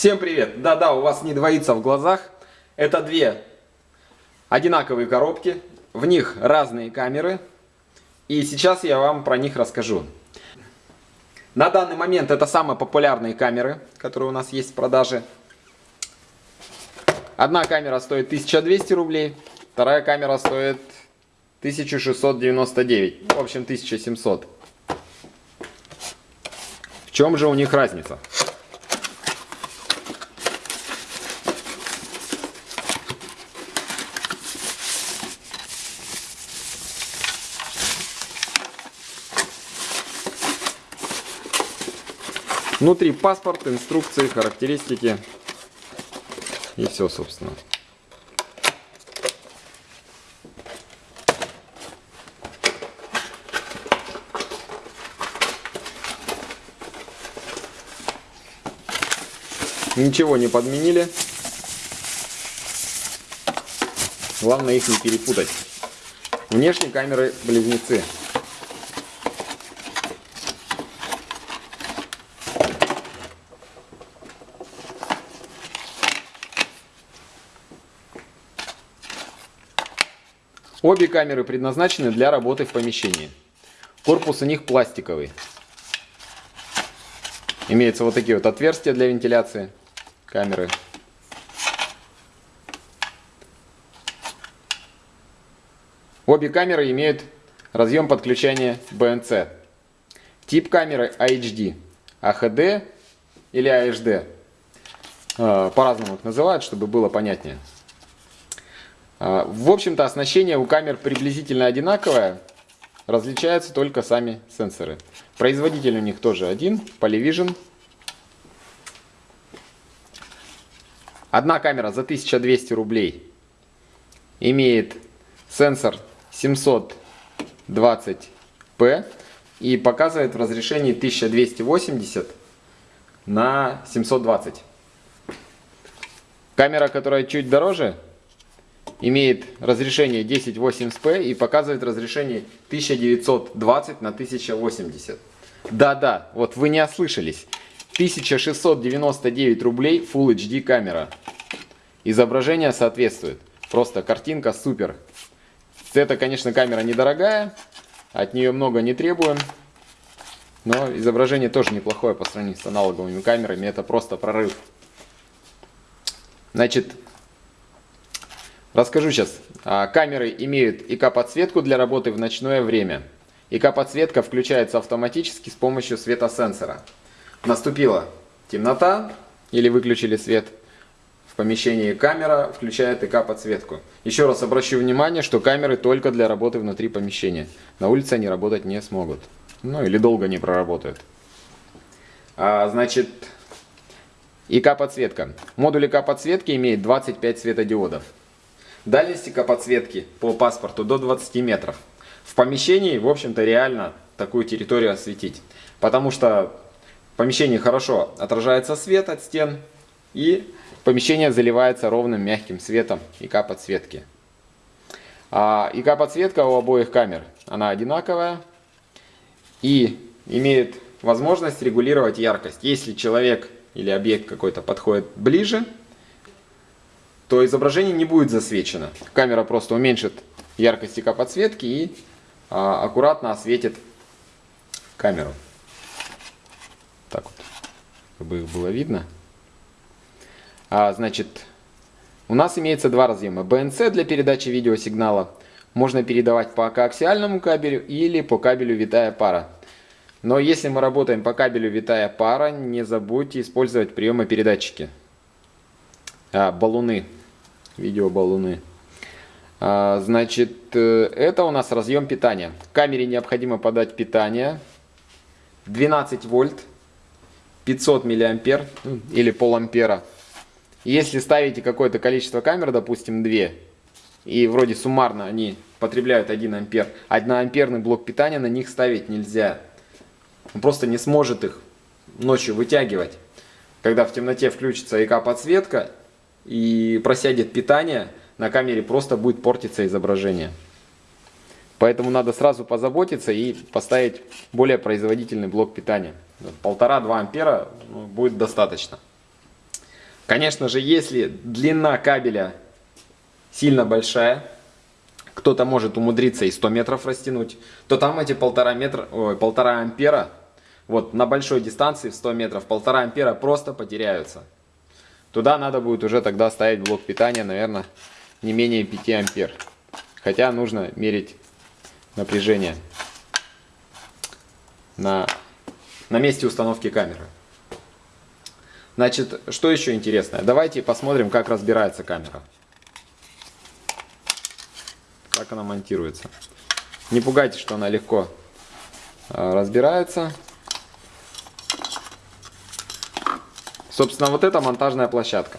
Всем привет! Да-да, у вас не двоится в глазах. Это две одинаковые коробки. В них разные камеры. И сейчас я вам про них расскажу. На данный момент это самые популярные камеры, которые у нас есть в продаже. Одна камера стоит 1200 рублей, вторая камера стоит 1699, в общем 1700. В чем же у них разница? Внутри паспорт, инструкции, характеристики и все, собственно. Ничего не подменили. Главное их не перепутать. Внешние камеры близнецы. Обе камеры предназначены для работы в помещении. Корпус у них пластиковый. Имеются вот такие вот отверстия для вентиляции камеры. Обе камеры имеют разъем подключения BNC. Тип камеры HD, AHD или AHD. А, по-разному их называют, чтобы было понятнее. А, в общем-то, оснащение у камер приблизительно одинаковое, различаются только сами сенсоры. Производитель у них тоже один, Polyvision. Одна камера за 1200 рублей имеет сенсор 720p и показывает в разрешении 1280 на 720. Камера, которая чуть дороже, имеет разрешение 1080p и показывает разрешение 1920 на 1080. Да-да, вот вы не ослышались. 1699 рублей Full HD камера. Изображение соответствует. Просто картинка супер. Это, конечно, камера недорогая. От нее много не требуем. Но изображение тоже неплохое по сравнению с аналоговыми камерами. Это просто прорыв. Значит, Расскажу сейчас. А, камеры имеют ИК-подсветку для работы в ночное время. ИК-подсветка включается автоматически с помощью светосенсора. Наступила темнота или выключили свет. В помещении камера включает ИК-подсветку. Еще раз обращу внимание, что камеры только для работы внутри помещения. На улице они работать не смогут. Ну или долго не проработают. А, значит, ИК-подсветка. Модуль ИК-подсветки имеет 25 светодиодов. Дальность подсветки по паспорту до 20 метров. В помещении, в общем-то, реально такую территорию осветить. Потому что в помещении хорошо отражается свет от стен и помещение заливается ровным мягким светом ИК-подсветки. А ИК-подсветка у обоих камер, она одинаковая и имеет возможность регулировать яркость. Если человек или объект какой-то подходит ближе, то изображение не будет засвечено. Камера просто уменьшит яркость ИК подсветки и а, аккуратно осветит камеру. Так вот, чтобы их было видно. А, значит, у нас имеется два разъема. BNC для передачи видеосигнала. Можно передавать по коаксиальному кабелю или по кабелю витая пара. Но если мы работаем по кабелю витая пара, не забудьте использовать приемопередатчики. А, баллоны видеобаллоны. А, значит, э, это у нас разъем питания. Камере необходимо подать питание 12 вольт, 500 миллиампер ну, или полампера. Если ставите какое-то количество камер, допустим 2, и вроде суммарно они потребляют 1 ампер, 1 амперный блок питания на них ставить нельзя. Он просто не сможет их ночью вытягивать. Когда в темноте включится ИК-подсветка, и просядет питание, на камере просто будет портиться изображение. Поэтому надо сразу позаботиться и поставить более производительный блок питания. Полтора-два ампера ну, будет достаточно. Конечно же, если длина кабеля сильно большая, кто-то может умудриться и 100 метров растянуть, то там эти полтора, метра, ой, полтора ампера, вот на большой дистанции в 100 метров, полтора ампера просто потеряются. Туда надо будет уже тогда ставить блок питания, наверное, не менее 5 ампер. Хотя нужно мерить напряжение на, на месте установки камеры. Значит, что еще интересное? Давайте посмотрим, как разбирается камера. Как она монтируется. Не пугайтесь, что она легко а, разбирается. Собственно, вот эта монтажная площадка.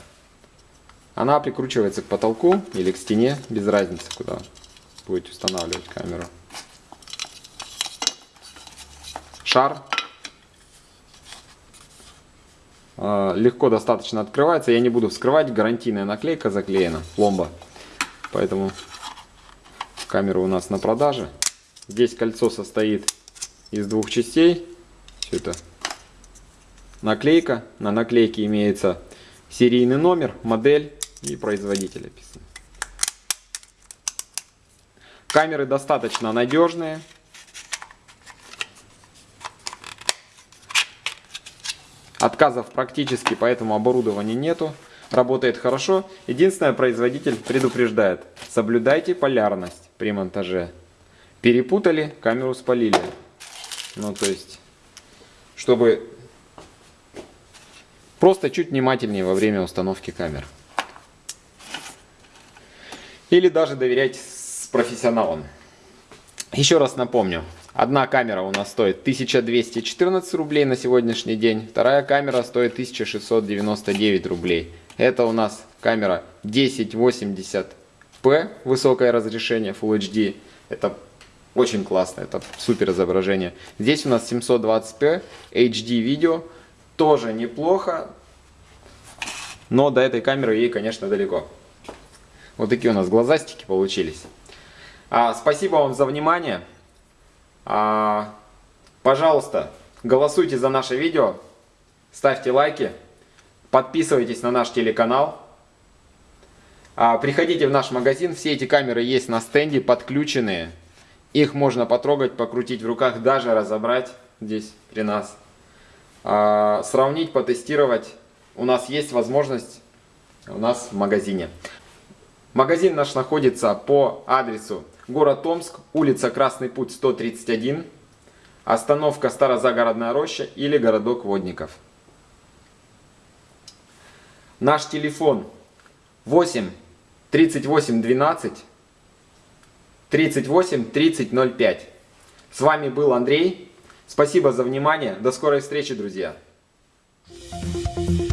Она прикручивается к потолку или к стене, без разницы, куда будете устанавливать камеру. Шар. А, легко достаточно открывается. Я не буду вскрывать, гарантийная наклейка заклеена, пломба. Поэтому камера у нас на продаже. Здесь кольцо состоит из двух частей. Все это наклейка. На наклейке имеется серийный номер, модель и производитель описан. Камеры достаточно надежные. Отказов практически по этому оборудованию нету. Работает хорошо. Единственное, производитель предупреждает. Соблюдайте полярность при монтаже. Перепутали, камеру спалили. Ну, то есть, чтобы просто чуть внимательнее во время установки камер. Или даже доверять с профессионалом. Еще раз напомню. Одна камера у нас стоит 1214 рублей на сегодняшний день. Вторая камера стоит 1699 рублей. Это у нас камера 1080p, высокое разрешение Full HD. Это очень классно, это супер изображение. Здесь у нас 720p HD видео, тоже неплохо, но до этой камеры ей, конечно, далеко. Вот такие у нас глазастики получились. А, спасибо вам за внимание. А, пожалуйста, голосуйте за наше видео, ставьте лайки, подписывайтесь на наш телеканал. А, приходите в наш магазин, все эти камеры есть на стенде, подключенные. Их можно потрогать, покрутить в руках, даже разобрать здесь при нас. А, сравнить, потестировать. У нас есть возможность у нас в магазине. Магазин наш находится по адресу город Томск, улица Красный Путь 131, остановка Старозагородная роща или городок Водников. Наш телефон 8 38 12 38 30 05. С вами был Андрей. Спасибо за внимание. До скорой встречи, друзья. Thank you.